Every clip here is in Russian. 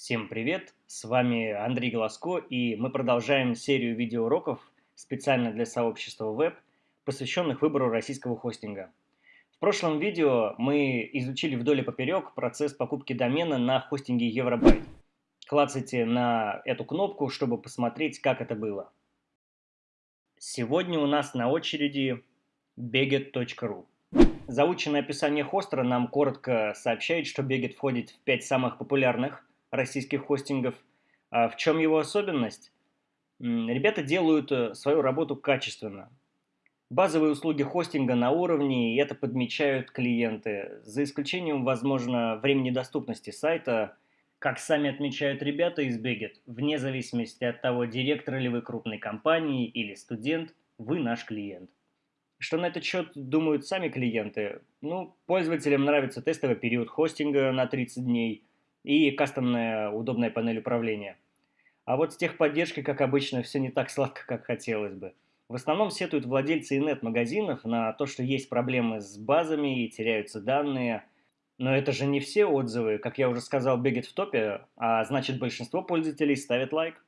Всем привет! С вами Андрей Голоско, и мы продолжаем серию видеоуроков специально для сообщества веб, посвященных выбору российского хостинга. В прошлом видео мы изучили вдоль и поперек процесс покупки домена на хостинге Евробайт. Клацайте на эту кнопку, чтобы посмотреть, как это было. Сегодня у нас на очереди beget.ru. Заученное описание хостера нам коротко сообщает, что Beget входит в 5 самых популярных российских хостингов. А в чем его особенность? Ребята делают э, свою работу качественно. Базовые услуги хостинга на уровне, и это подмечают клиенты. За исключением, возможно, времени доступности сайта, как сами отмечают ребята из Beget, вне зависимости от того, директор ли вы крупной компании или студент, вы наш клиент. Что на этот счет думают сами клиенты? Ну, пользователям нравится тестовый период хостинга на 30 дней – и кастомная удобная панель управления. А вот с техподдержкой, как обычно, все не так сладко, как хотелось бы. В основном сетуют владельцы инет-магазинов на то, что есть проблемы с базами и теряются данные. Но это же не все отзывы, как я уже сказал, бегет в топе, а значит большинство пользователей ставят лайк,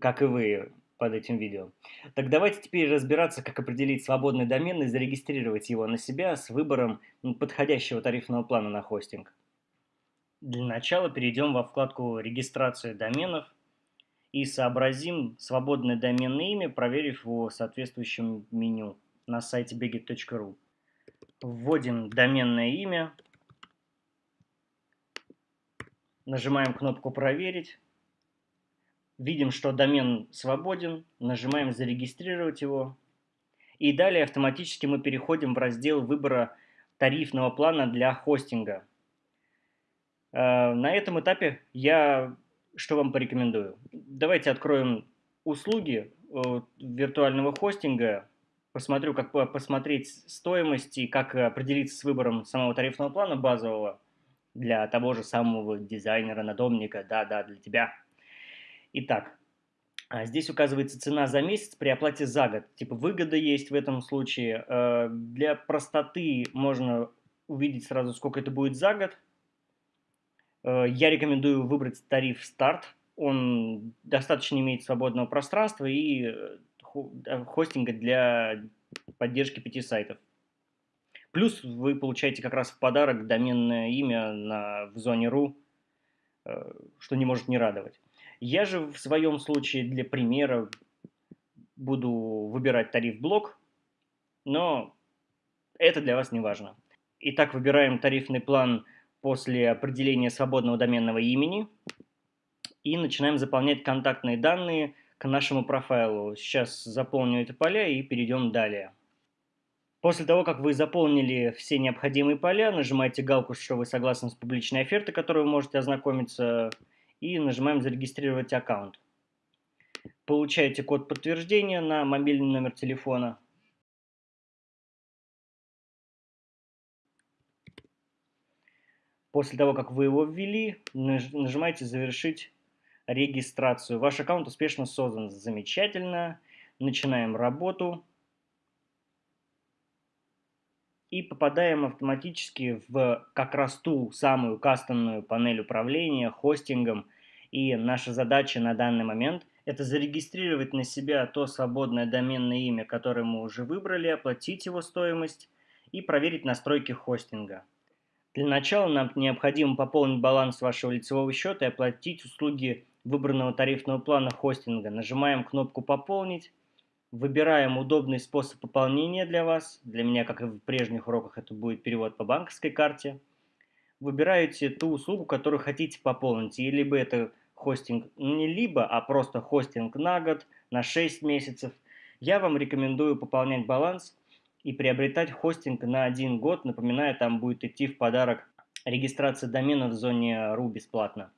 как и вы под этим видео. Так давайте теперь разбираться, как определить свободный домен и зарегистрировать его на себя с выбором подходящего тарифного плана на хостинг. Для начала перейдем во вкладку «Регистрация доменов» и сообразим свободное доменное имя, проверив его соответствующем меню на сайте begit.ru. Вводим доменное имя, нажимаем кнопку «Проверить», видим, что домен свободен, нажимаем «Зарегистрировать его», и далее автоматически мы переходим в раздел выбора тарифного плана для хостинга – на этом этапе я что вам порекомендую? Давайте откроем услуги э, виртуального хостинга, посмотрю, как посмотреть стоимость и как определиться с выбором самого тарифного плана базового для того же самого дизайнера, надомника, да-да, для тебя. Итак, а здесь указывается цена за месяц при оплате за год. Типа выгода есть в этом случае. Э, для простоты можно увидеть сразу, сколько это будет за год. Э, я рекомендую выбрать тариф «Старт». Он достаточно имеет свободного пространства и э, хостинга для поддержки пяти сайтов. Плюс вы получаете как раз в подарок доменное имя на, в зоне .ru, э, что не может не радовать. Я же в своем случае для примера буду выбирать тариф блок, но это для вас не важно. Итак, выбираем тарифный план после определения свободного доменного имени и начинаем заполнять контактные данные к нашему профайлу. Сейчас заполню эти поля и перейдем далее. После того, как вы заполнили все необходимые поля, нажимаете галку, что вы согласны с публичной офертой, которой вы можете ознакомиться, и нажимаем «Зарегистрировать аккаунт». Получаете код подтверждения на мобильный номер телефона. После того, как вы его ввели, нажимаете «Завершить регистрацию». Ваш аккаунт успешно создан. Замечательно. Начинаем работу. И попадаем автоматически в как раз ту самую кастомную панель управления, хостингом. И наша задача на данный момент – это зарегистрировать на себя то свободное доменное имя, которое мы уже выбрали, оплатить его стоимость и проверить настройки хостинга. Для начала нам необходимо пополнить баланс вашего лицевого счета и оплатить услуги выбранного тарифного плана хостинга. Нажимаем кнопку «Пополнить», выбираем удобный способ пополнения для вас. Для меня, как и в прежних уроках, это будет перевод по банковской карте. Выбираете ту услугу, которую хотите пополнить. И либо это хостинг, не либо, а просто хостинг на год, на 6 месяцев. Я вам рекомендую пополнять баланс и приобретать хостинг на один год. Напоминаю, там будет идти в подарок регистрация домена в зоне RU бесплатно.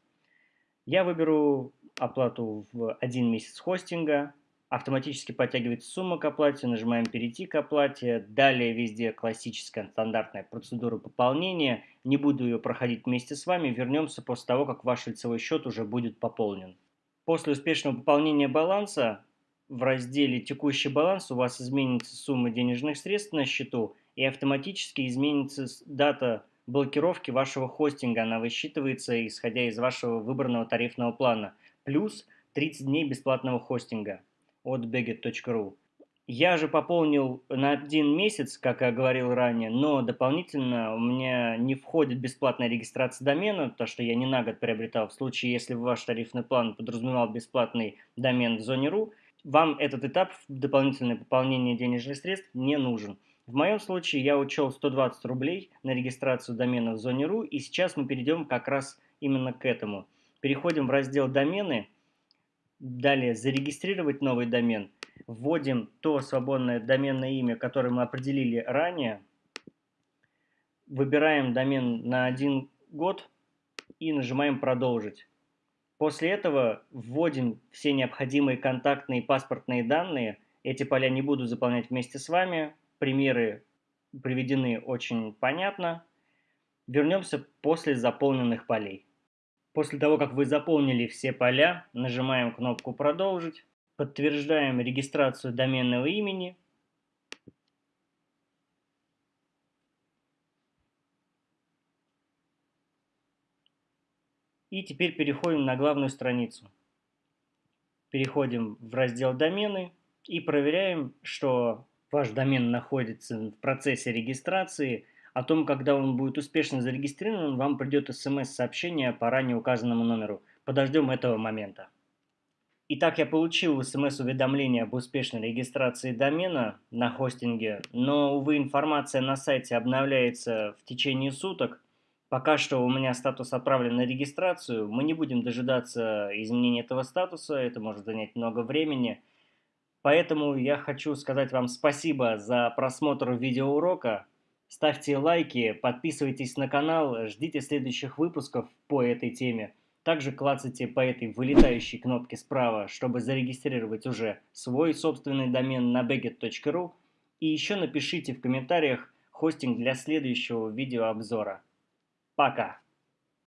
Я выберу оплату в один месяц хостинга, автоматически подтягивается сумма к оплате, нажимаем «Перейти к оплате». Далее везде классическая стандартная процедура пополнения. Не буду ее проходить вместе с вами, вернемся после того, как ваш лицевой счет уже будет пополнен. После успешного пополнения баланса в разделе «Текущий баланс» у вас изменится сумма денежных средств на счету и автоматически изменится дата блокировки вашего хостинга. Она высчитывается, исходя из вашего выбранного тарифного плана. Плюс 30 дней бесплатного хостинга от begit.ru. Я же пополнил на один месяц, как я говорил ранее, но дополнительно у меня не входит бесплатная регистрация домена, то что я не на год приобретал. В случае, если ваш тарифный план подразумевал бесплатный домен в зоне .ру, вам этот этап дополнительное пополнение денежных средств не нужен. В моем случае я учел 120 рублей на регистрацию домена в зоне .ру, и сейчас мы перейдем как раз именно к этому. Переходим в раздел «Домены», далее «Зарегистрировать новый домен» вводим то свободное доменное имя, которое мы определили ранее, выбираем домен на один год и нажимаем «Продолжить». После этого вводим все необходимые контактные и паспортные данные. Эти поля не буду заполнять вместе с вами. Примеры приведены очень понятно. Вернемся после заполненных полей. После того, как вы заполнили все поля, нажимаем кнопку «Продолжить». Подтверждаем регистрацию доменного имени. И теперь переходим на главную страницу. Переходим в раздел «Домены» и проверяем, что ваш домен находится в процессе регистрации. О том, когда он будет успешно зарегистрирован, вам придет смс-сообщение по ранее указанному номеру. Подождем этого момента. Итак, я получил смс-уведомление об успешной регистрации домена на хостинге, но, увы, информация на сайте обновляется в течение суток. Пока что у меня статус отправлен на регистрацию. Мы не будем дожидаться изменения этого статуса, это может занять много времени. Поэтому я хочу сказать вам спасибо за просмотр видеоурока. Ставьте лайки, подписывайтесь на канал, ждите следующих выпусков по этой теме. Также клацайте по этой вылетающей кнопке справа, чтобы зарегистрировать уже свой собственный домен на baget.ru. И еще напишите в комментариях хостинг для следующего видеообзора. Пока!